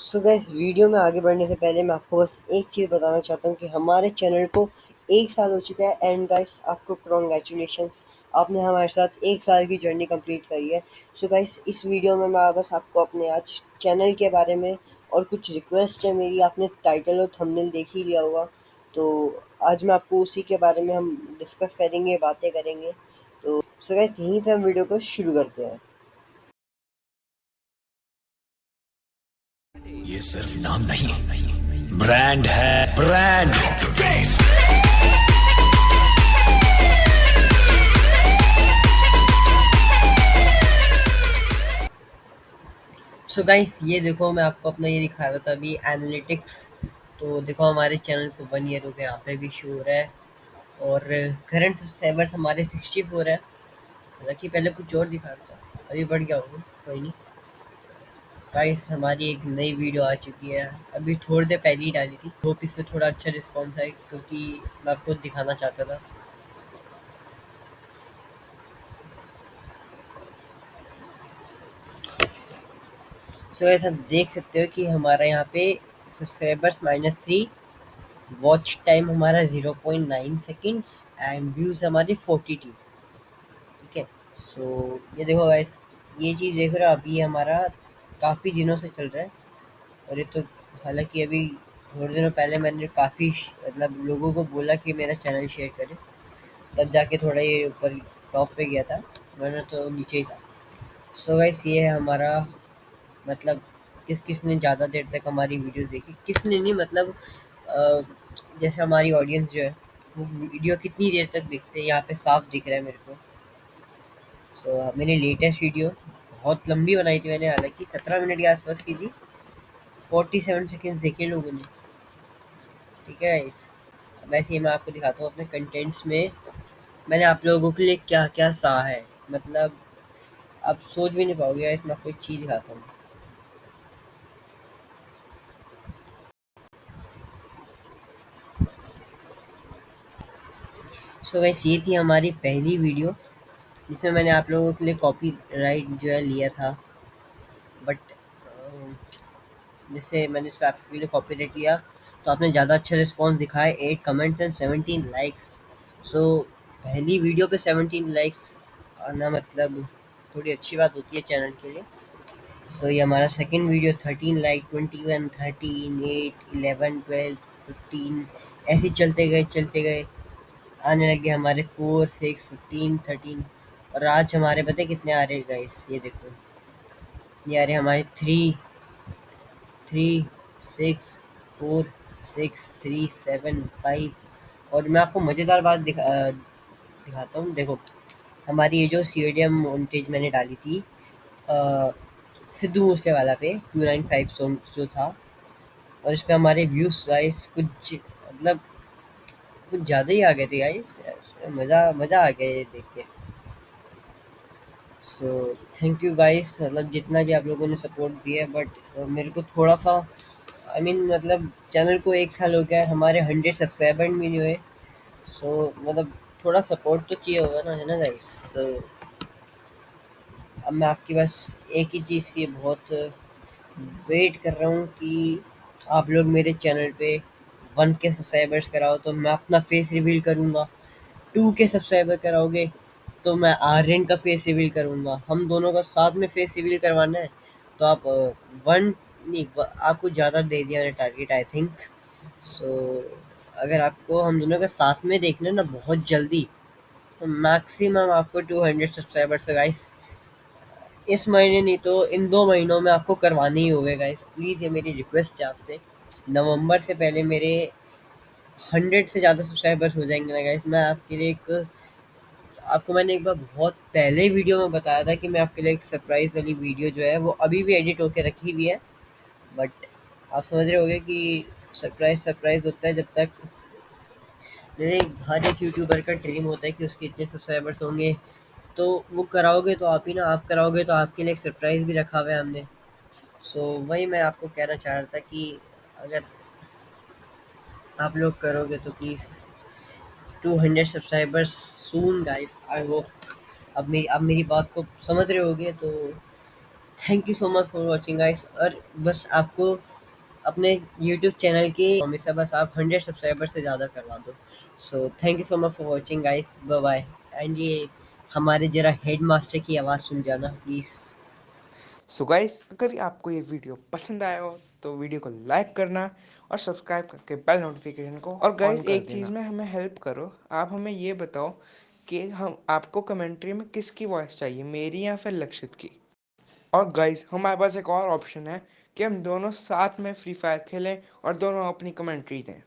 सो so gas video में आगे बढ़ने से पहले मैं आपको बस एक चीज़ बताना चाहता हूँ कि हमारे चैनल को एक साल हो चुका है एंड गाइस आपको कॉन्ग्रेचुलेशन आपने हमारे साथ एक साल की जर्नी कंप्लीट करी है। सो so गाइस इस वीडियो में मैं बस आपको अपने आज चैनल के बारे में और कुछ रिक्वेस्ट है मेरी। आपने टाइटल और थंबनेल देख ही लिया होगा। तो आज मैं आपको उसी के बारे में हम डिस्कस करेंगे, बातें करेंगे। तो सो so गैस यहीं पर हम वीडियो को शुरू करते हैं। सिर्फ़ नाम नहीं ब्रांड है ब्रांड सो गाइस ये देखो, मैं आपको अपना ये दिखा रहा था अभी एनालिटिक्स तो देखो, हमारे चैनल को वन ईयर हो गया, यहाँ पे भी शो हो रहा है। और करंट सब्सक्राइबर्स हमारे सिक्सटी फोर है। हालाँकि पहले कुछ और दिखा रहा था, अभी बढ़ गया होगा, कोई नहीं। गाइस हमारी एक नई वीडियो आ चुकी है। अभी थोड़ी देर पहले ही डाली थी। होप इसमें थोड़ा अच्छा रिस्पॉन्स आए क्योंकि मैं आपको दिखाना चाहता था। सो so, आप देख सकते हो कि हमारा यहाँ पे subscribers minus three watch time हमारा zero point nine seconds and views हमारे फोर्टी टू ठीक है? सो ये देखो गाइस ये चीज़ देख रहे हो अभी हमारा काफ़ी दिनों से चल रहा है। और ये तो हालाँकि अभी थोड़े दिनों पहले मैंने काफ़ी मतलब लोगों को बोला कि मेरा चैनल शेयर करें। तब जाके थोड़ा ये ऊपर टॉप पे गया था वरना तो नीचे ही था। सो so ये है हमारा मतलब किस किस ने ज़्यादा देर तक हमारी वीडियो देखी? किसने नहीं मतलब जैसे हमारी ऑडियंस जो है वो वीडियो कितनी देर तक देखते हैं? यहाँ पे साफ़ दिख रहा है मेरे को। सो so, मैंने लेटेस्ट वीडियो बहुत लंबी बनाई थी मैंने, हालाँकि सत्रह मिनट के आसपास की थी। फोर्टी सेवन सेकेंड देखे लोगों ने। ठीक है इस वैसे ही मैं आपको दिखाता हूँ अपने कंटेंट्स में। मैंने आप लोगों के लिए क्या क्या सहा है। मतलब आप सोच भी नहीं पाओगे इसमें आपको एक चीज़ दिखाता हूँ। सो so वैसे ये थी हमारी पहली वीडियो जिसमें मैंने आप लोगों के लिए कॉपी राइट जो है लिया था। बट जैसे मैंने इस पर आपके लिए कॉपी राइट लिया तो आपने ज़्यादा अच्छा रिस्पॉन्स दिखाया eight comments and seventeen likes so पहली वीडियो पे सेवनटीन लाइक्स आना मतलब थोड़ी अच्छी बात होती है चैनल के लिए। सो so, ये हमारा second video thirteen like twenty one thirteen eight eleven twelve fifteen ऐसे चलते गए चलते गए। आने लगे हमारे फोर सिक्स फिफ्टीन थर्टीन और आज हमारे, पता कितने आ रहे हैं गाइस ये देखो। ये आ रहे हमारे three three six four six three seven five और मैं आपको मज़ेदार बात दिखा दिखाता हूँ। देखो, हमारी ये जो सी एम वोल्टेज मैंने डाली थी सिद्धू मूसे वाला पे टू नाइन फाइव सॉन्ग जो था, और इस पर हमारे व्यूज़ गाइस कुछ मतलब कुछ ज़्यादा ही आ गए थे गाइस मज़ा मज़ा आ गया ये देख के। सो थैंक यू गाइस मतलब जितना भी आप लोगों ने सपोर्ट दिया बट मेरे को थोड़ा सा आई मीन मतलब चैनल को एक साल हो गया, हमारे हंड्रेड सब्सक्राइबर भी नहीं हुए। सो मतलब थोड़ा सपोर्ट तो चाहिए होगा ना, है ना गाइस तो अब मैं आपकी बस एक ही चीज़ की बहुत वेट कर रहा हूँ कि आप लोग मेरे चैनल पे वन के सब्सक्राइबर्स कराओ तो मैं अपना फेस रिवील करूँगा। टू के सब्सक्राइबर कराओगे तो मैं आर्यन का फेस रिवील करूँगा। हम दोनों का साथ में फेस रिवील करवाना है। तो आप वन, नहीं आपको ज़्यादा दे दिया है टारगेट आई थिंक सो अगर आपको हम दोनों का साथ में देखना ना बहुत जल्दी तो मैक्सिमम आपको टू हंड्रेड सब्सक्राइबर्स है गाइस इस महीने नहीं तो इन दो महीनों में आपको करवाने ही होगा गाइस प्लीज़ ये मेरी रिक्वेस्ट है आपसे। नवंबर से पहले मेरे हंड्रेड से ज़्यादा सब्सक्राइबर्स हो जाएँगे ना गाइस मैं आपके लिए एक आपको मैंने एक बार बहुत पहले वीडियो में बताया था कि मैं आपके लिए एक सरप्राइज़ वाली वीडियो जो है वो अभी भी एडिट होकर रखी हुई है। बट आप समझ रहे होगे कि सरप्राइज़ सरप्राइज़ होता है जब तक जैसे हर एक यूट्यूबर का ड्रीम होता है कि उसके इतने सब्सक्राइबर्स होंगे। तो वो कराओगे तो आप ही ना आप कराओगे तो आपके लिए एक सरप्राइज़ भी रखा हुआ है हमने। सो so, वही मैं आपको कहना चाह रहा था कि अगर आप लोग करोगे तो please two hundred subscribers soon guys I hope अब मेरी अब मेरी बात को समझ रहे होगे तो thank you so much for watching guys और बस आपको अपने यूट्यूब चैनल की हमेशा बस आप हंड्रेड सब्सक्राइबर से ज़्यादा करवा दो। So thank you so much for watching guys bye bye and ये हमारे जरा हेड मास्टर की आवाज़ सुन जाना प्लीज़ सो गाइस अगर आपको ये वीडियो पसंद आया हो तो वीडियो को लाइक करना और सब्सक्राइब करके बेल नोटिफिकेशन को और गाइस एक चीज़ में हमें हेल्प करो। आप हमें ये बताओ कि हम आपको कमेंट्री में किसकी वॉइस चाहिए मेरी या फिर लक्षित की? और गाइस हमारे पास एक और ऑप्शन है कि हम दोनों साथ में फ्री फायर खेलें और दोनों अपनी कमेंट्री दें।